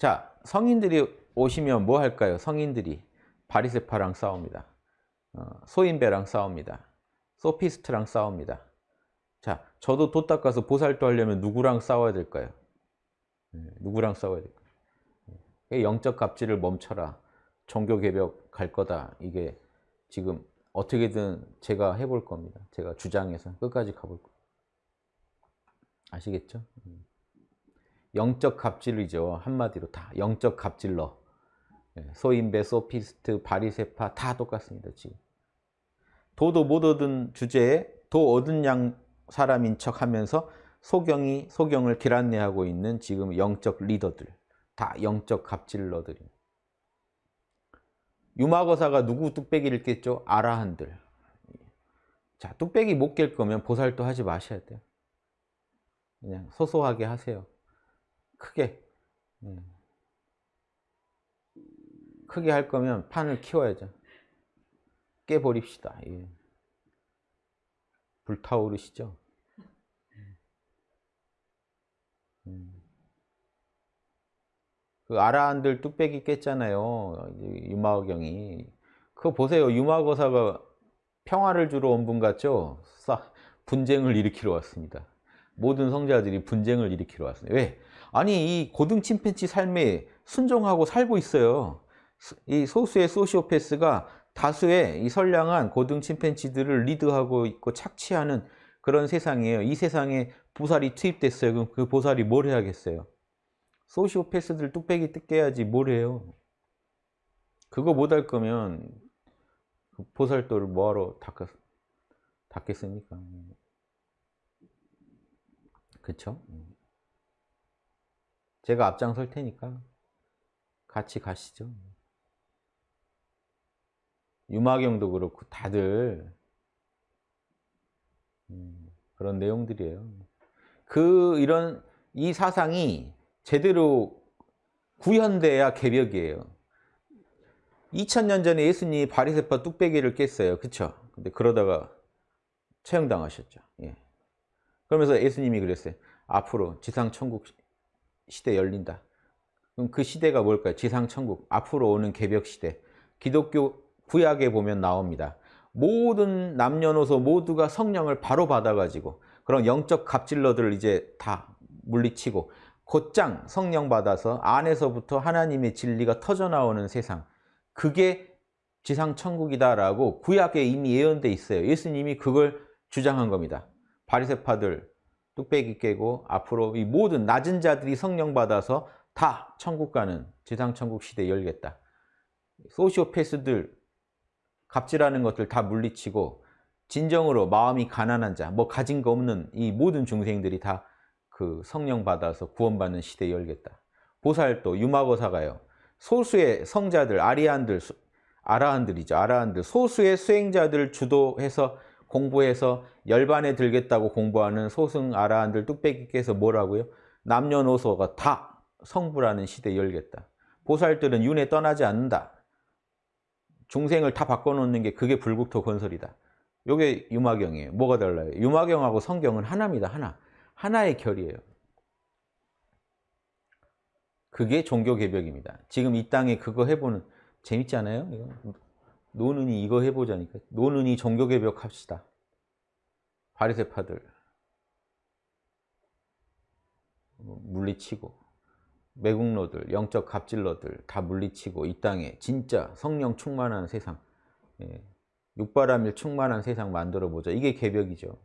자, 성인들이 오시면 뭐 할까요? 성인들이 바리세파랑 싸웁니다. 어, 소인배랑 싸웁니다. 소피스트랑 싸웁니다. 자, 저도 도 닦아서 보살도 하려면 누구랑 싸워야 될까요? 네, 누구랑 싸워야 될까요? 네, 영적 갑질을 멈춰라. 종교 개벽 갈 거다. 이게 지금 어떻게든 제가 해볼 겁니다. 제가 주장해서 끝까지 가볼 겁니다. 아시겠죠? 음. 영적 갑질이죠. 한마디로 다 영적 갑질러. 예, 소인배, 소피스트, 바리세파 다 똑같습니다. 지금. 도도 못 얻은 주제에 도 얻은 양 사람인 척 하면서 소경이 소경을 길안내하고 있는 지금 영적 리더들 다 영적 갑질러들이 유마거사가 누구 뚝배기를 깼죠? 아라한들 자 뚝배기 못 깰 거면 보살도 하지 마셔야 돼요 그냥 소소하게 하세요 크게 네. 크게 할 거면 판을 키워야죠. 깨버립시다. 예. 불타오르시죠? 음. 그 아라한들 뚝배기 깼잖아요 유마경이. 그거 보세요. 유마거사가 평화를 주러 온 분 같죠? 분쟁을 일으키러 왔습니다 모든 성자들이 분쟁을 일으키러 왔습니다 왜? 아니 이 고등 침팬치 삶에 순종하고 살고 있어요 이 소수의 소시오패스가 다수의 이 선량한 고등 침팬치들을 리드하고 있고 착취하는 그런 세상이에요. 이 세상에 보살이 투입됐어요. 그럼 그 보살이 뭘 해야겠어요? 소시오패스들 뚝배기 뜯겨야지 뭘 해요? 그거 못 할 거면 그 보살도를 뭐하러 닦겠, 닦겠습니까? 그쵸? 제가 앞장설 테니까 같이 가시죠. 유마경도 그렇고 다들 음, 그런 내용들이에요. 그 이런 이 사상이 제대로 구현돼야 개벽이에요. 2000년 전에 예수님이 바리새파 뚝배기를 깼어요. 그쵸? 근데 그러다가 처형당하셨죠. 예. 그러면서 예수님이 그랬어요. 앞으로 지상천국 시대 열린다. 그럼 그 시대가 뭘까요? 지상천국. 앞으로 오는 개벽 시대. 기독교 구약에 보면 나옵니다. 모든 남녀노소 모두가 성령을 바로 받아가지고 그런 영적 갑질러들을 이제 다 물리치고 곧장 성령 받아서 안에서부터 하나님의 진리가 터져나오는 세상 그게 지상천국이다라고 구약에 이미 예언돼 있어요. 예수님이 그걸 주장한 겁니다. 바리새파들 뚝배기 깨고 앞으로 이 모든 낮은 자들이 성령 받아서 다 천국 가는 지상천국 시대 열겠다. 소시오패스들 갑질하는 것들 다 물리치고 진정으로 마음이 가난한 자, 뭐 가진 거 없는 이 모든 중생들이 다 그 성령 받아서 구원받는 시대 열겠다. 보살도 유마고사가요. 소수의 성자들, 아리안들, 아라한들이죠. 아라한들, 소수의 수행자들 주도해서 공부해서 열반에 들겠다고 공부하는 소승 아라한들 뚝배기께서 뭐라고요? 남녀노소가 다 성불하는 시대 열겠다. 보살들은 윤회 떠나지 않는다. 중생을 다 바꿔놓는 게 그게 불국토 건설이다. 요게 유마경이에요. 뭐가 달라요? 유마경하고 성경은 하나입니다. 하나. 하나의 결이에요. 그게 종교 개벽입니다. 지금 이 땅에 그거 해보는 재밌지 않아요? 이거? 노는이 이거 해보자니까. 노는이 종교개벽 합시다. 바리새파들 물리치고 매국노들, 영적 갑질러들 다 물리치고 이 땅에 진짜 성령 충만한 세상 예, 육바람일 충만한 세상 만들어 보자. 이게 개벽이죠.